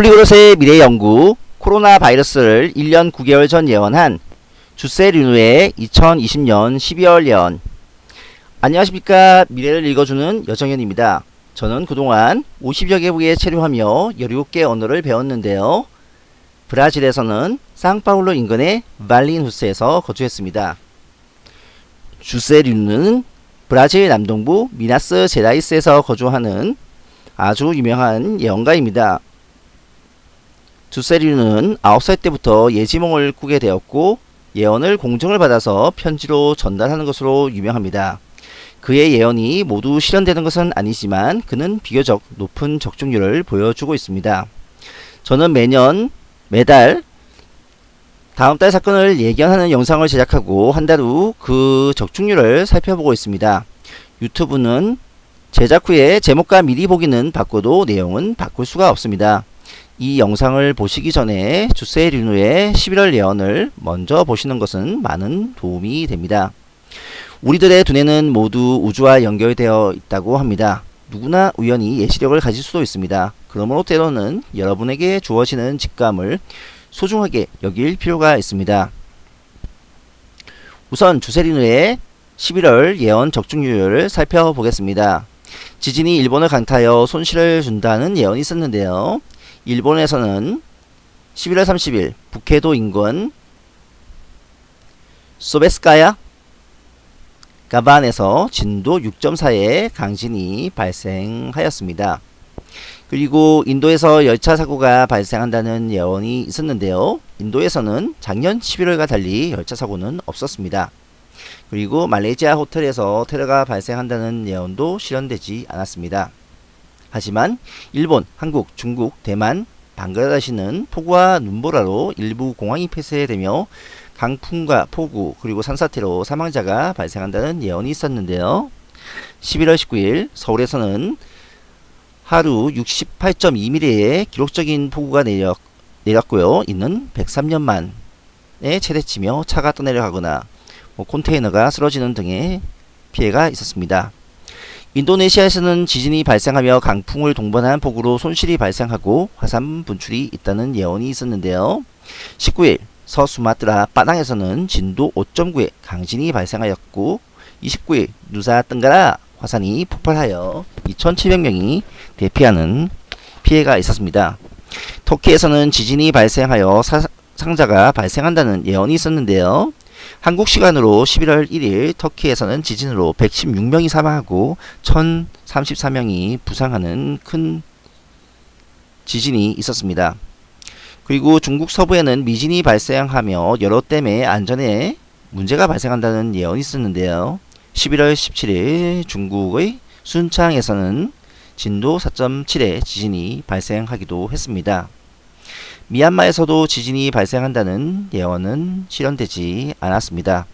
폴리그롯의 미래 연구 코로나 바이러스를 1년 9개월 전 예언한 주세 류누의 2020년 12월 예언 안녕하십니까 미래를 읽어주는 여정현입니다. 저는 그동안 50여 개국에 체류하며 17개 언어를 배웠는데요. 브라질에서는 상파울로 인근의 발린후스에서 거주했습니다. 주세류는 브라질 남동부 미나스 제라이스에서 거주하는 아주 유명한 예언가입니다. 주세류는 9살 때부터 예지몽을 꾸게 되었고 예언을 공정을 받아서 편지로 전달하는 것으로 유명합니다. 그의 예언이 모두 실현되는 것은 아니지만 그는 비교적 높은 적중률을 보여주고 있습니다. 저는 매년 매달 다음 달 사건을 예견하는 영상을 제작하고 한 달 후 그 적중률을 살펴보고 있습니다. 유튜브는 제작 후에 제목과 미리 보기는 바꿔도 내용은 바꿀 수가 없습니다. 이 영상을 보시기 전에 주세 류누의 11월 예언을 먼저 보시는 것은 많은 도움이 됩니다. 우리들의 두뇌는 모두 우주와 연결되어 있다고 합니다. 누구나 우연히 예시력을 가질 수도 있습니다. 그러므로 때로는 여러분에게 주어지는 직감을 소중하게 여길 필요가 있습니다. 우선 주세리누의 11월 예언 적중률을 살펴보겠습니다. 지진이 일본을 강타하여 손실을 준다는 예언이 있었는데요. 일본에서는 11월 30일 북해도 인근 소베스카야 가반에서 진도 6.4의 강진이 발생하였습니다. 그리고 인도에서 열차 사고가 발생한다는 예언이 있었는데요. 인도에서는 작년 11월과 달리 열차 사고는 없었습니다. 그리고 말레이시아 호텔에서 테러가 발생한다는 예언도 실현되지 않았습니다. 하지만 일본, 한국, 중국, 대만, 방글라데시는 폭우와 눈보라로 일부 공항이 폐쇄되며 강풍과 폭우 그리고 산사태로 사망자가 발생한다는 예언이 있었는데요. 11월 19일 서울에서는 하루 68.2mm의 기록적인 폭우가 내렸, 내렸고요. 이는 103년 만에 최대치며 차가 떠내려가거나 뭐 컨테이너가 쓰러지는 등의 피해가 있었습니다. 인도네시아에서는 지진이 발생하며 강풍을 동반한 폭우로 손실이 발생하고 화산 분출이 있다는 예언이 있었는데요. 19일 서수마트라 빠당에서는 진도 5.9의 강진이 발생하였고 29일 누사 뜬가라 화산이 폭발하여 2700명이 대피하는 피해가 있었습니다. 터키에서는 지진이 발생하여 사 상자가 발생한다는 예언이 있었는데요. 한국 시간으로 11월 1일 터키에서는 지진으로 116명이 사망하고 1034명이 부상하는 큰 지진이 있었습니다. 그리고 중국 서부에는 미진이 발생하며 여러 댐의 안전에 문제가 발생한다는 예언이 있었는데요. 11월 17일 중국의 순창에서는 진도 4.7의 지진이 발생하기도 했습니다. 미얀마에서도 지진이 발생한다는 예언은 실현되지 않았습니다.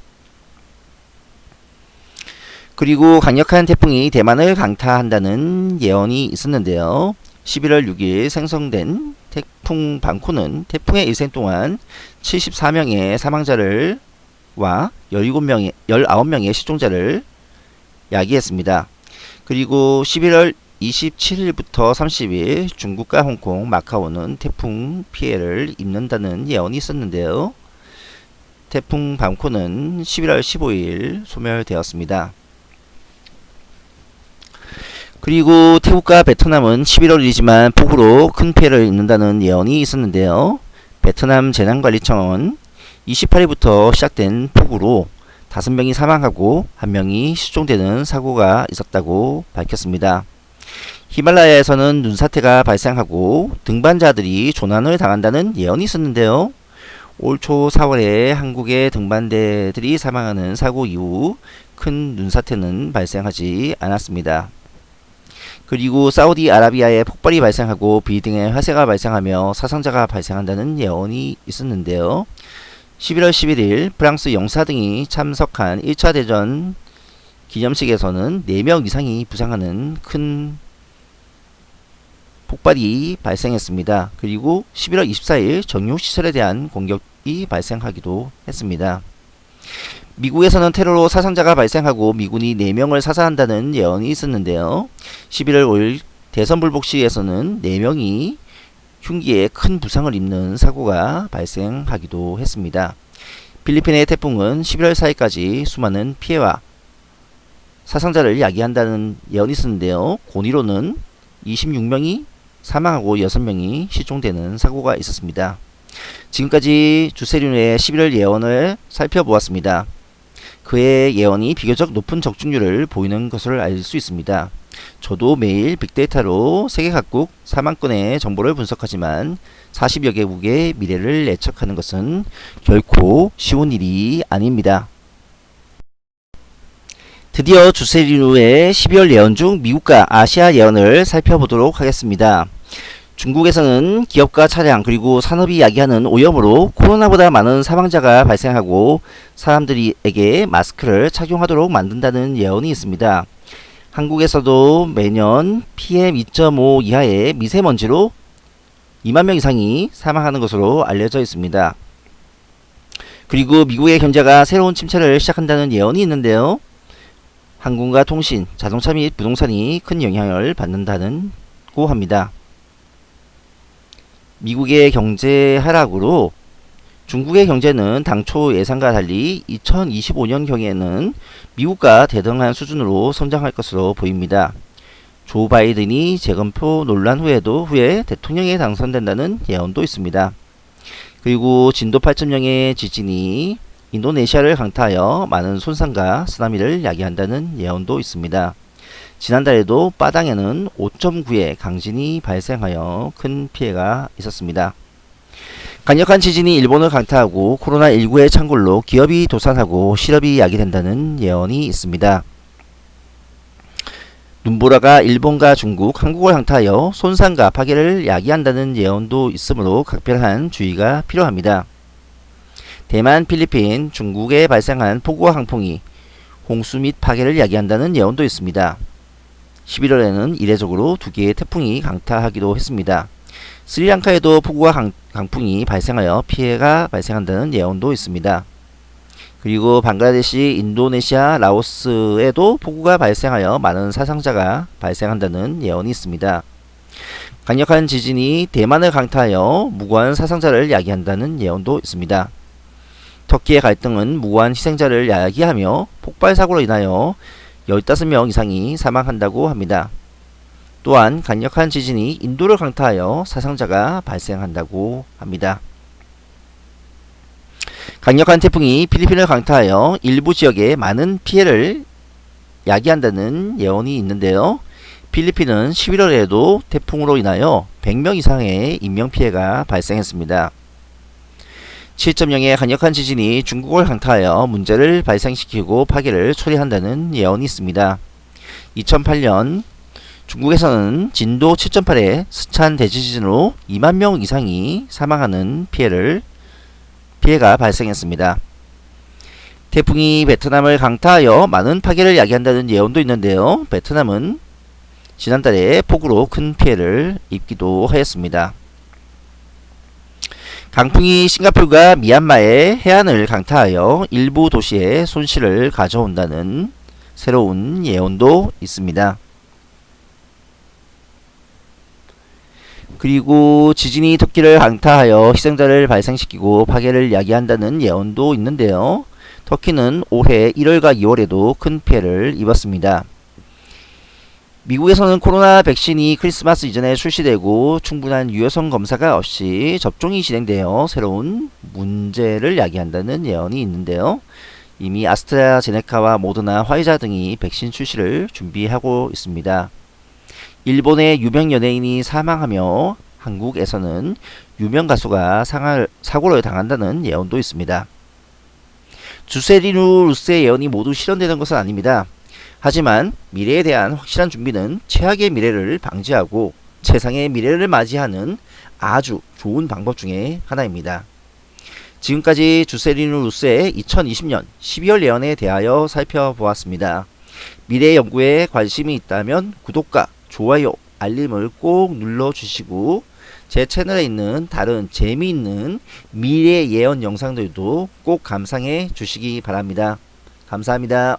그리고 강력한 태풍이 대만을 강타한다는 예언이 있었는데요. 11월 6일 생성된 태풍 방코는 태풍의 일생 동안 74명의 사망자를 와 17명의 19명의 실종자를 야기했습니다. 그리고 11월 27일부터 30일 중국과 홍콩, 마카오는 태풍 피해를 입는다는 예언이 있었는데요. 태풍 방코는 11월 15일 소멸되었습니다. 그리고 태국과 베트남은 11월이지만 폭우로 큰 피해를 입는다는 예언이 있었는데요. 베트남 재난관리청은 28일부터 시작된 폭우로 5명이 사망하고 1명이 실종되는 사고가 있었다고 밝혔습니다. 히말라야에서는 눈사태가 발생하고 등반자들이 조난을 당한다는 예언이 있었는데요. 올 초 4월에 한국의 등반대들이 사망하는 사고 이후 큰 눈사태는 발생하지 않았습니다. 그리고 사우디아라비아에 폭발이 발생하고 빌딩에 화재가 발생하며 사상자가 발생한다는 예언이 있었는데요. 11월 11일 프랑스 영사 등이 참석한 1차 대전 기념식에서는 4명 이상이 부상하는 큰 폭발이 발생했습니다. 그리고 11월 24일 정유시설에 대한 공격이 발생하기도 했습니다. 미국에서는 테러로 사상자가 발생하고 미군이 4명을 사살한다는 예언이 있었는데요. 11월 5일 대선 불복시에서는 4명이 흉기에 큰 부상을 입는 사고가 발생하기도 했습니다. 필리핀의 태풍은 11월 4일까지 수많은 피해와 사상자를 야기한다는 예언이 있었는데요. 고니로는 26명이 사망하고 6명이 실종되는 사고가 있었습니다. 지금까지 주세륜의 11월 예언을 살펴보았습니다. 그의 예언이 비교적 높은 적중률을 보이는 것을 알 수 있습니다. 저도 매일 빅데이터로 세계 각국 4만 건의 정보를 분석하지만 40여 개국의 미래를 예측하는 것은 결코 쉬운 일이 아닙니다. 드디어 주세리누의 12월 예언 중 미국과 아시아 예언을 살펴보도록 하겠습니다. 중국에서는 기업과 차량 그리고 산업이 야기하는 오염으로 코로나보다 많은 사망자가 발생하고 사람들에게 마스크를 착용하도록 만든다는 예언이 있습니다. 한국에서도 매년 PM2.5 이하의 미세먼지로 2만 명 이상이 사망하는 것으로 알려져 있습니다. 그리고 미국의 경제가 새로운 침체를 시작한다는 예언이 있는데요. 항공과 통신, 자동차 및 부동산이 큰 영향을 받는다고 합니다. 미국의 경제 하락으로 중국의 경제는 당초 예상과 달리 2025년경에는 미국과 대등한 수준으로 성장할 것으로 보입니다. 조 바이든이 재검표 논란 후에도 후에 대통령에 당선된다는 예언도 있습니다. 그리고 진도 8.0의 지진이 인도네시아를 강타하여 많은 손상과 쓰나미를 야기한다는 예언도 있습니다. 지난달에도 빠당에는 5.9의 강진이 발생하여 큰 피해가 있었습니다. 강력한 지진이 일본을 강타하고 코로나19의 창궐로 기업이 도산하고 실업이 야기된다는 예언이 있습니다. 눈보라가 일본과 중국, 한국을 강타하여 손상과 파괴를 야기한다는 예언도 있으므로 각별한 주의가 필요합니다. 대만, 필리핀, 중국에 발생한 폭우와 강풍이 홍수 및 파괴를 야기한다는 예언도 있습니다. 11월에는 이례적으로 두 개의 태풍이 강타하기도 했습니다. 스리랑카에도 폭우와 강, 강풍이 발생하여 피해가 발생한다는 예언도 있습니다. 그리고 방글라데시, 인도네시아, 라오스에도 폭우가 발생하여 많은 사상자가 발생한다는 예언이 있습니다. 강력한 지진이 대만을 강타하여 무고한 사상자를 야기한다는 예언도 있습니다. 터키의 갈등은 무고한 희생자를 야기하며 폭발 사고로 인하여 15명 이상이 사망한다고 합니다. 또한 강력한 지진이 인도를 강타하여 사상자가 발생한다고 합니다. 강력한 태풍이 필리핀을 강타하여 일부 지역에 많은 피해를 야기한다는 예언이 있는데요. 필리핀은 11월에도 태풍으로 인하여 100명 이상의 인명피해가 발생했습니다. 7.0의 강력한 지진이 중국을 강타하여 문제를 발생시키고 파괴를 초래한다는 예언이 있습니다. 2008년 중국에서는 진도 7.8의 스찬 대지진으로 2만 명 이상이 사망하는 피해를 피해가 발생했습니다. 태풍이 베트남을 강타하여 많은 파괴를 야기한다는 예언도 있는데요. 베트남은 지난달에 폭우로 큰 피해를 입기도 하였습니다. 강풍이 싱가폴과 미얀마의 해안을 강타하여 일부 도시에 손실을 가져온다는 새로운 예언도 있습니다. 그리고 지진이 터키를 강타하여 희생자를 발생시키고 파괴를 야기한다는 예언도 있는데요. 터키는 올해 1월과 2월에도 큰 피해를 입었습니다. 미국에서는 코로나 백신이 크리스마스 이전에 출시되고 충분한 유효성 검사가 없이 접종이 진행되어 새로운 문제를 야기한다는 예언이 있는데요. 이미 아스트라제네카와 모더나, 화이자 등이 백신 출시를 준비하고 있습니다. 일본의 유명 연예인이 사망하며 한국에서는 유명 가수가 상할, 사고를 당한다는 예언도 있습니다. 주세리누 루스의 예언이 모두 실현되는 것은 아닙니다. 하지만 미래에 대한 확실한 준비는 최악의 미래를 방지하고 최상의 미래를 맞이하는 아주 좋은 방법 중에 하나입니다. 지금까지 주세리누 루스의 2020년 12월 예언에 대하여 살펴보았습니다. 미래 연구에 관심이 있다면 구독과 좋아요, 알림을 꼭 눌러주시고 제 채널에 있는 다른 재미있는 미래 예언 영상들도 꼭 감상해 주시기 바랍니다. 감사합니다.